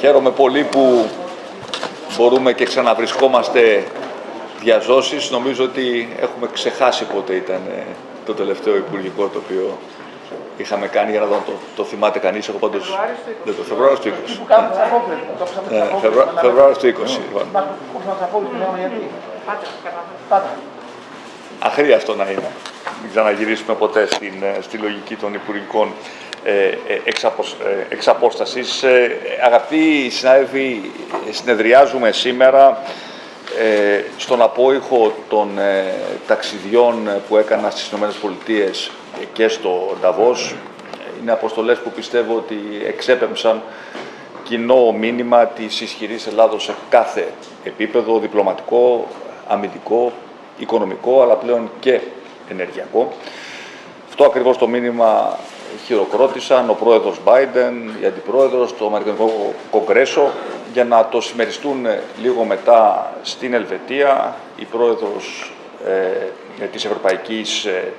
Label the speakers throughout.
Speaker 1: Χαίρομαι πολύ που μπορούμε και ξαναβρισκόμαστε διαζώσεις. Νομίζω ότι έχουμε ξεχάσει πότε ήταν ε, το τελευταίο υπουργικό το οποίο είχαμε κάνει για να δω το, το θυμάται κανείς. Εγώ πάντως δεν το Φεβρουάριο του 20. Ναι, Φεβρουάριο του 20. λοιπόν. Αχρίαστο να είναι. Μην ξαναγυρίσουμε ποτέ στην, ε, στη λογική των υπουργικών ε, ε, εξ, αποσ, ε, εξ απόστασης. Ε, αγαπητοί συνάδελφοι, συνεδριάζουμε σήμερα ε, στον απόϊχο των ε, ταξιδιών που έκανα στις ΗΠΑ και στο Νταβός. Είναι αποστολές που πιστεύω ότι εξέπεμψαν κοινό μήνυμα της ισχυρής Ελλάδος σε κάθε επίπεδο, διπλωματικό, αμυντικό, οικονομικό, αλλά πλέον και ενεργειακό. Αυτό ακριβώς το μήνυμα χειροκρότησαν ο πρόεδρος Biden, η αντιπρόεδρος, το Αμερικανικό Κογκρέσο, για να το συμμεριστούν λίγο μετά στην Ελβετία, η πρόεδρος ε, της Ευρωπαϊκής ε,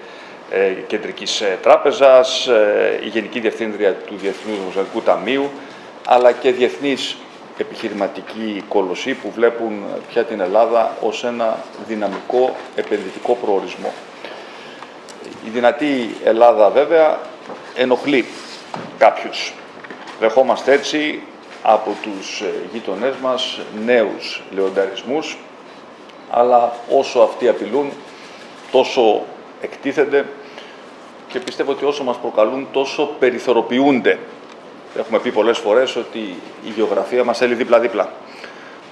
Speaker 1: ε Κεντρικής ε, Τράπεζας, ε, η Γενική Διευθύντρια του Διεθνούς Δημοσιονομικού Ταμείου, αλλά και διεθνείς επιχειρηματικοί κολοσσοί που βλέπουν πια την Ελλάδα ως ένα δυναμικό επενδυτικό προορισμό. Η δυνατή Ελλάδα βέβαια ενοχλεί κάποιους. Δεχόμαστε έτσι από τους ε, γείτονές μας νέους λεονταρισμούς, αλλά όσο αυτοί απειλούν, τόσο εκτίθενται και πιστεύω ότι όσο μας προκαλούν, τόσο περιθωροποιούνται. Έχουμε πει πολλές φορές ότι η γεωγραφία μας θέλει δίπλα-δίπλα.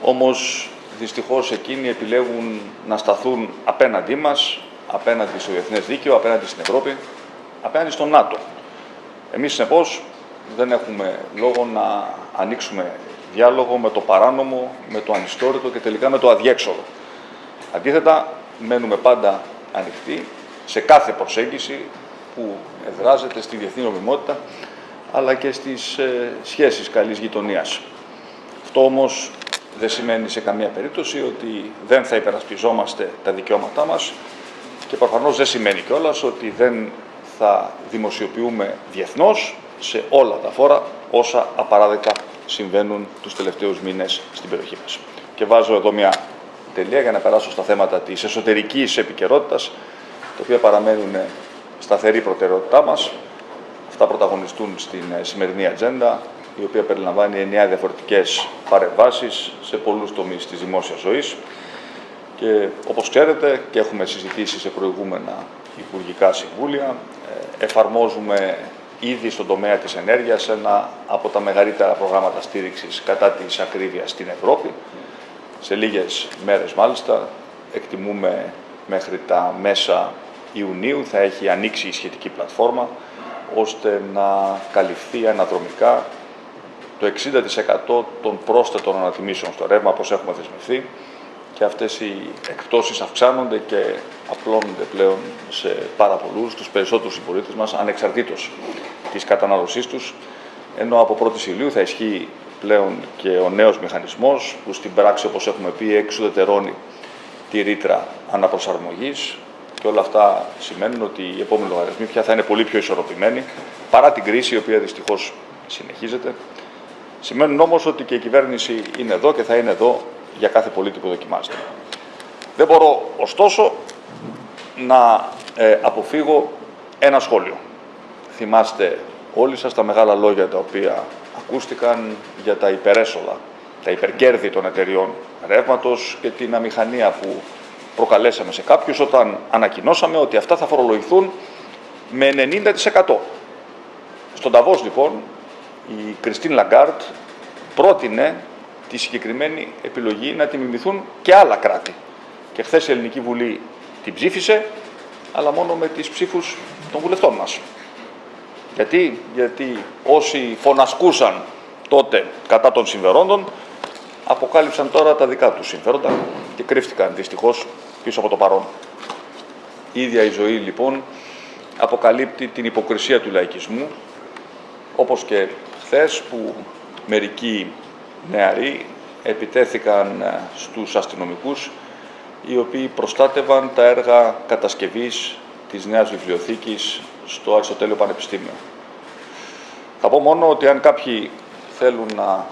Speaker 1: Όμως, δυστυχώς, εκείνοι επιλέγουν να σταθούν απέναντί μας, απέναντι στο διεθνές δίκαιο, απέναντι στην Ευρώπη, απέναντι στο ΝΑΤΟ. Εμείς, συνεπώς, δεν έχουμε λόγο να ανοίξουμε διάλογο με το παράνομο, με το ανιστόρητο και τελικά με το αδιέξοδο. Αντίθετα, μένουμε πάντα ανοιχτοί σε κάθε προσέγγιση που εδράζεται στη διεθνή νομιμότητα, αλλά και στις ε, σχέσεις καλής γειτονίας. Αυτό όμως δεν σημαίνει σε καμία περίπτωση ότι δεν θα υπερασπιζόμαστε τα δικαιώματά μας και προφανώς δεν σημαίνει κιόλας ότι δεν θα δημοσιοποιούμε διεθνώς σε όλα τα φόρα όσα απαράδεκτα συμβαίνουν τους τελευταίους μήνες στην περιοχή μας. Και βάζω εδώ μια τελεία για να περάσω στα θέματα της εσωτερικής επικαιρότητας, τα οποία παραμένουν σταθερή προτεραιότητά μας. Αυτά πρωταγωνιστούν στην σημερινή ατζέντα, η οποία περιλαμβάνει εννιά διαφορετικές παρεμβάσεις σε πολλούς τομείς της δημόσιας ζωής. Και όπως ξέρετε και έχουμε συζητήσει σε προηγούμενα υπουργικά συμβούλια, εφαρμόζουμε ήδη στον τομέα της ενέργειας ένα από τα μεγαλύτερα προγράμματα στήριξης κατά της ακρίβειας στην Ευρώπη. Σε λίγες μέρες μάλιστα, εκτιμούμε μέχρι τα μέσα Ιουνίου θα έχει ανοίξει η σχετική πλατφόρμα ώστε να καλυφθεί αναδρομικά το 60% των πρόσθετων ανατιμήσεων στο ρεύμα, όπως έχουμε δεσμευθεί, και αυτές οι εκπτώσεις αυξάνονται και απλώνονται πλέον σε πάρα πολλούς, τους περισσότερους συμπολίτες μας, ανεξαρτήτως της κατανάλωσής τους, ενώ από 1η Ιουλίου θα ισχύει πλέον και ο νέος μηχανισμός, που στην πράξη, όπως έχουμε πει, εξουδετερώνει τη ρήτρα αναπροσαρμογής και όλα αυτά σημαίνουν ότι οι επόμενοι λογαριασμοί πια θα είναι πολύ πιο ισορροπημένοι, παρά την κρίση, η οποία δυστυχώς συνεχίζεται. Σημαίνουν όμως ότι και η κυβέρνηση είναι εδώ και θα είναι εδώ για κάθε πολίτη που δοκιμάζεται. Δεν μπορώ, ωστόσο, να ε, αποφύγω ένα σχόλιο. Θυμάστε όλοι σας τα μεγάλα λόγια τα οποία ακούστηκαν για τα υπερέσοδα, τα υπερκέρδη των εταιριών ρεύματος και την αμηχανία που προκαλέσαμε σε κάποιους όταν ανακοινώσαμε ότι αυτά θα φορολογηθούν με 90%. Στον Νταβός, λοιπόν, η Κριστίν Λαγκάρντ πρότεινε τη συγκεκριμένη επιλογή να τη μιμηθούν και άλλα κράτη. Και χθες η Ελληνική Βουλή την ψήφισε, αλλά μόνο με τις ψήφους των βουλευτών μας. Γιατί, Γιατί όσοι φωνασκούσαν τότε κατά των συμφερόντων, αποκάλυψαν τώρα τα δικά τους συμφέροντα και κρύφτηκαν δυστυχώς πίσω από το παρόν. Η ίδια η ζωή λοιπόν αποκαλύπτει την υποκρισία του λαϊκισμού, όπως και χθες που μερικοί νεαροί επιτέθηκαν ε, στους αστυνομικούς οι οποίοι προστάτευαν τα έργα κατασκευής της νέας βιβλιοθήκης στο Αριστοτέλειο Πανεπιστήμιο. Θα πω μόνο ότι αν κάποιοι θέλουν να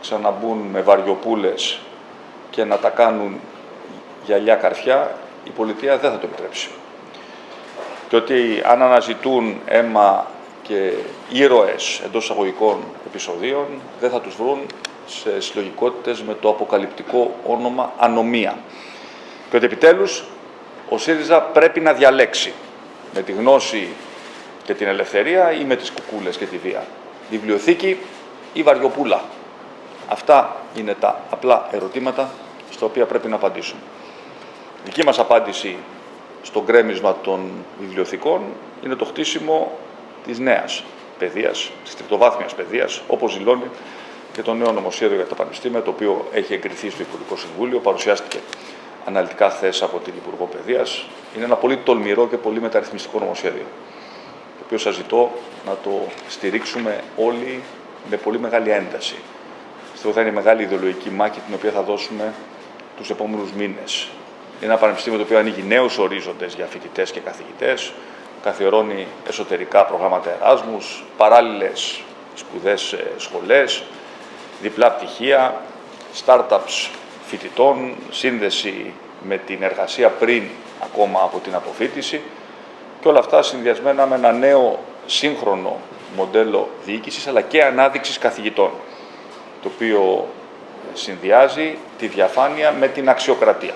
Speaker 1: ξαναμπούν με βαριοπούλες και να τα κάνουν γυαλιά καρφιά, η πολιτεία δεν θα το επιτρέψει. Και ότι αν αναζητούν αίμα και ήρωες εντός εισαγωγικών επεισοδίων, δεν θα τους βρουν σε συλλογικότητες με το αποκαλυπτικό όνομα ανομία. Και ότι επιτέλους ο ΣΥΡΙΖΑ πρέπει να διαλέξει με τη γνώση και την ελευθερία ή με τις κουκούλες και τη βία. Βιβλιοθήκη ή βαριοπούλα. Αυτά είναι τα απλά ερωτήματα στα οποία πρέπει να απαντήσουμε. Η δική μας απάντηση στο γκρέμισμα των βιβλιοθηκών είναι το χτίσιμο της νέας παιδείας, της τριτοβάθμιας παιδείας, όπως δηλώνει και το νέο νομοσχέδιο για τα πανεπιστήμια, το οποίο έχει εγκριθεί στο Υπουργικό Συμβούλιο, παρουσιάστηκε αναλυτικά χθες από την Υπουργό Παιδείας. Είναι ένα πολύ τολμηρό και πολύ μεταρρυθμιστικό νομοσχέδιο, το οποίο σας ζητώ να το στηρίξουμε όλοι με πολύ μεγάλη ένταση. Αυτό θα είναι η μεγάλη ιδεολογική μάχη την οποία θα δώσουμε τους επόμενους μήνες. Είναι ένα πανεπιστήμιο το οποίο ανοίγει νέους ορίζοντες για φοιτητές και καθηγητές, καθιερώνει εσωτερικά προγράμματα εράσμους, παράλληλες σπουδές σχολές, διπλά πτυχία, startups φοιτητών, σύνδεση με την εργασία πριν ακόμα από την αποφύτιση και όλα αυτά συνδυασμένα με ένα νέο σύγχρονο μοντέλο διοίκησης αλλά και ανάδειξης καθηγητών, το οποίο συνδυάζει τη διαφάνεια με την αξιοκρατία,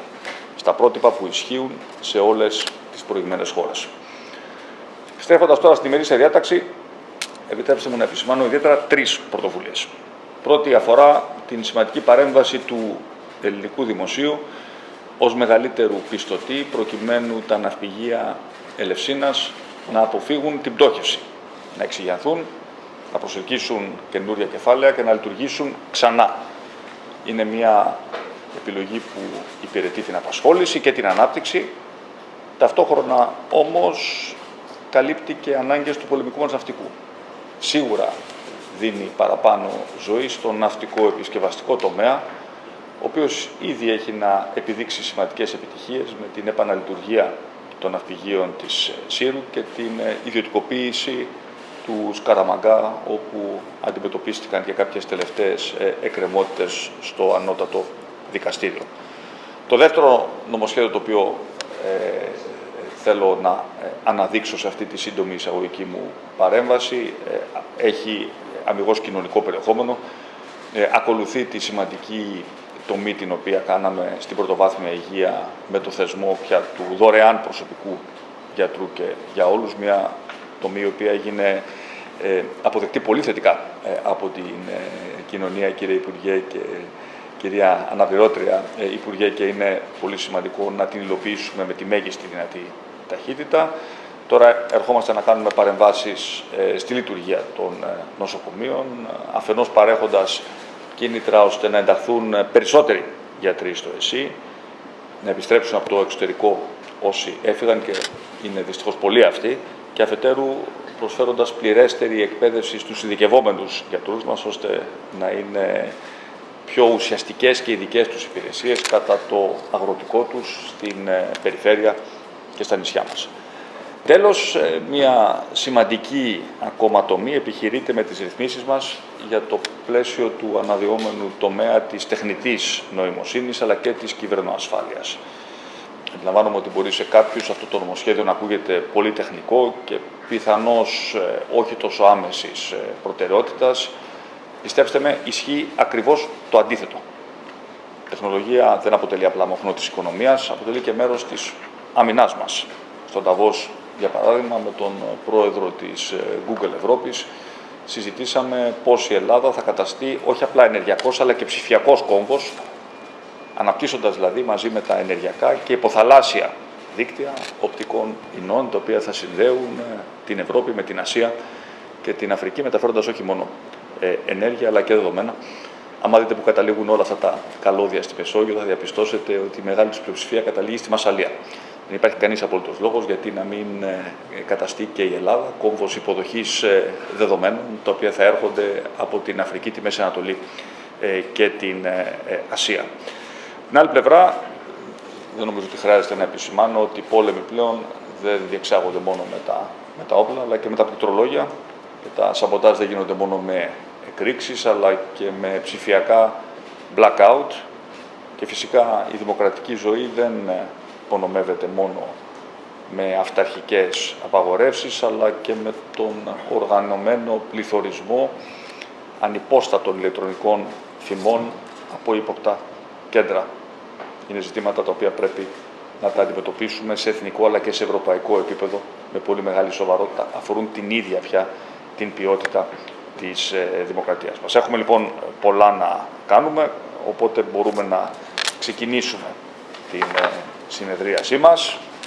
Speaker 1: στα πρότυπα που ισχύουν σε όλες τις προηγμένες χώρες. Στρέφοντας τώρα στη μερίσια διάταξη, επιτρέψτε μου να επισημάνω ιδιαίτερα τρεις πρωτοβουλίες. Πρώτη αφορά την σημαντική παρέμβαση του ελληνικού δημοσίου ως μεγαλύτερου πιστωτή προκειμένου τα ναυπηγεία Ελευσίνας να αποφύγουν την πτώχευση, να εξηγιαθούν, να προσελκύσουν καινούρια κεφάλαια και να λειτουργήσουν ξανά. Είναι μια επιλογή που υπηρετεί την απασχόληση και την ανάπτυξη, ταυτόχρονα όμως καλύπτει και ανάγκες του πολεμικού μας ναυτικού. Σίγουρα δίνει παραπάνω ζωή στον ναυτικό επισκευαστικό τομέα, ο οποίος ήδη έχει να επιδείξει σημαντικές επιτυχίες με την επαναλειτουργία των ναυπηγείων της ε, Σύρου και την ε, ιδιωτικοποίηση του Σκαραμαγκά, όπου αντιμετωπίστηκαν και κάποιες τελευταίες ε, εκκρεμότητες στο ανώτατο δικαστήριο. Το δεύτερο νομοσχέδιο το οποίο θέλω να αναδείξω σε αυτή τη σύντομη εισαγωγική μου παρέμβαση έχει αμυγός κοινωνικό περιεχόμενο, ακολουθεί τη σημαντική τομή την οποία κάναμε στην πρωτοβάθμια υγεία με το θεσμό πια του δωρεάν προσωπικού γιατρού και για όλους, μια τομή η οποία έγινε ε, αποδεκτή πολύ θετικά ε, από την ε, κοινωνία, κύριε Υπουργέ και κυρία Αναπληρώτρια ε, Υπουργέ και είναι πολύ σημαντικό να την υλοποιήσουμε με τη μέγιστη δυνατή ταχύτητα. Τώρα ερχόμαστε να κάνουμε παρεμβάσεις στη λειτουργία των νοσοκομείων, αφενός παρέχοντας κίνητρα ώστε να ενταχθούν περισσότεροι γιατροί στο ΕΣΥ, να επιστρέψουν από το εξωτερικό όσοι έφυγαν και είναι δυστυχώς πολλοί αυτοί, και αφετέρου προσφέροντας πληρέστερη εκπαίδευση στους ειδικευόμενους γιατρούς μας, ώστε να είναι πιο ουσιαστικές και ειδικές τους υπηρεσίες κατά το αγροτικό τους στην ε, περιφέρεια και στα νησιά μας. Τέλος, ε, μια σημαντική ακόμα τομή επιχειρείται με τις ρυθμίσεις μας για το πλαίσιο του αναδυόμενου τομέα της τεχνητής νοημοσύνης αλλά και της κυβερνοασφάλειας. Αντιλαμβάνομαι ότι μπορεί σε κάποιους αυτό το νομοσχέδιο να ακούγεται πολύ τεχνικό και πιθανώς ε, όχι τόσο άμεσης ε, προτεραιότητας. Πιστέψτε με, ισχύει ακριβώς το αντίθετο. Η τεχνολογία δεν αποτελεί απλά μοχνό της οικονομίας, αποτελεί και μέρος της αμυνάς μας. Στον Ταβός για παράδειγμα, με τον πρόεδρο της ε, Google Ευρώπης, συζητήσαμε πώς η Ελλάδα θα καταστεί όχι απλά ενεργειακός, αλλά και ψηφιακός κόμβος, αναπτύσσοντας δηλαδή μαζί με τα ενεργειακά και υποθαλάσσια δίκτυα οπτικών ινών, τα οποία θα συνδέουν ε, την Ευρώπη με την Ασία και την Αφρική, μεταφέροντας όχι μόνο ε, ενέργεια, αλλά και δεδομένα. Αν δείτε που καταλήγουν όλα αυτά τα καλώδια στη Μεσόγειο, θα διαπιστώσετε ότι η μεγάλη του πλειοψηφία καταλήγει στη Μασαλία. Δεν υπάρχει κανείς απόλυτος λόγος γιατί να μην ε, καταστεί και η Ελλάδα κόμβος υποδοχής ε, δεδομένων, τα οποία θα έρχονται από την Αφρική, τη Μέση Ανατολή ε, και την Ασία. Την άλλη πλευρά, δεν νομίζω ότι χρειάζεται να επισημάνω ότι οι πόλεμοι πλέον δεν διεξάγονται μόνο με τα, με τα όπλα, αλλά και με τα πληκτρολόγια και τα σαμποτάζ δεν γίνονται μόνο με εκρήξεις αλλά και με ψηφιακά blackout και φυσικά η δημοκρατική ζωή δεν υπονομεύεται μόνο με αυταρχικές απαγορεύσεις αλλά και με τον οργανωμένο πληθωρισμό ανυπόστατων ηλεκτρονικών θυμών από ύποπτα κέντρα. Είναι ζητήματα τα οποία πρέπει να τα αντιμετωπίσουμε σε εθνικό αλλά και σε ευρωπαϊκό επίπεδο με πολύ μεγάλη σοβαρότητα. Αφορούν την ίδια πια την ποιότητα της ε, δημοκρατίας μας. Έχουμε λοιπόν πολλά να κάνουμε, οπότε μπορούμε να ξεκινήσουμε την ε, συνεδρίασή μας.